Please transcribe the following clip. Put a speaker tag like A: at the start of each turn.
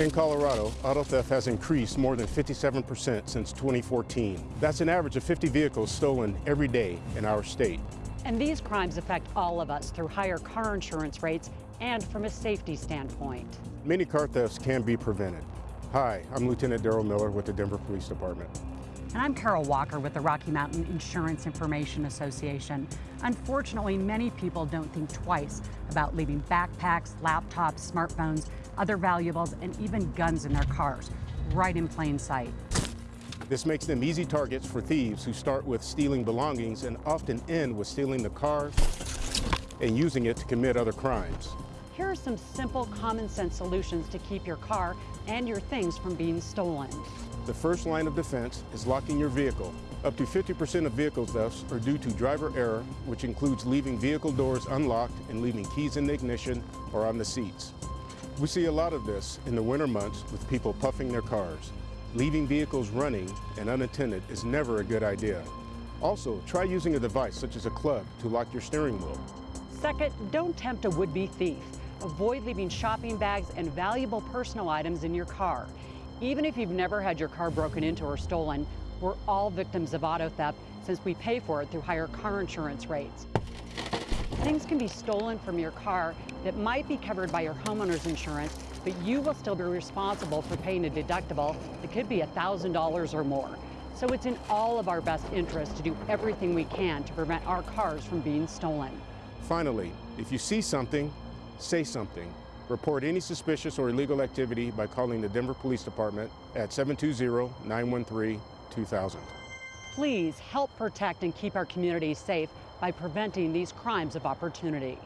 A: In Colorado, auto theft has increased more than 57% since 2014. That's an average of 50 vehicles stolen every day in our state.
B: And these crimes affect all of us through higher car insurance rates and from a safety standpoint.
A: Many car thefts can be prevented. Hi, I'm Lieutenant Daryl Miller with the Denver Police Department.
B: And I'm Carol Walker with the Rocky Mountain Insurance Information Association. Unfortunately, many people don't think twice about leaving backpacks, laptops, smartphones, other valuables, and even guns in their cars, right in plain sight.
A: This makes them easy targets for thieves who start with stealing belongings and often end with stealing the car and using it to commit other crimes.
B: Here are some simple common sense solutions to keep your car and your things from being stolen.
A: The first line of defense is locking your vehicle. Up to 50% of vehicle thefts are due to driver error, which includes leaving vehicle doors unlocked and leaving keys in the ignition or on the seats. We see a lot of this in the winter months with people puffing their cars. Leaving vehicles running and unattended is never a good idea. Also, try using a device such as a club to lock your steering wheel.
B: Second, don't tempt a would-be thief. Avoid leaving shopping bags and valuable personal items in your car. Even if you've never had your car broken into or stolen, we're all victims of auto theft since we pay for it through higher car insurance rates. Things can be stolen from your car that might be covered by your homeowner's insurance, but you will still be responsible for paying a deductible that could be $1,000 or more. So it's in all of our best interest to do everything we can to prevent our cars from being stolen.
A: Finally, if you see something, say something. Report any suspicious or illegal activity by calling the Denver Police Department at 720-913-2000.
B: Please help protect and keep our communities safe by preventing these crimes of opportunity.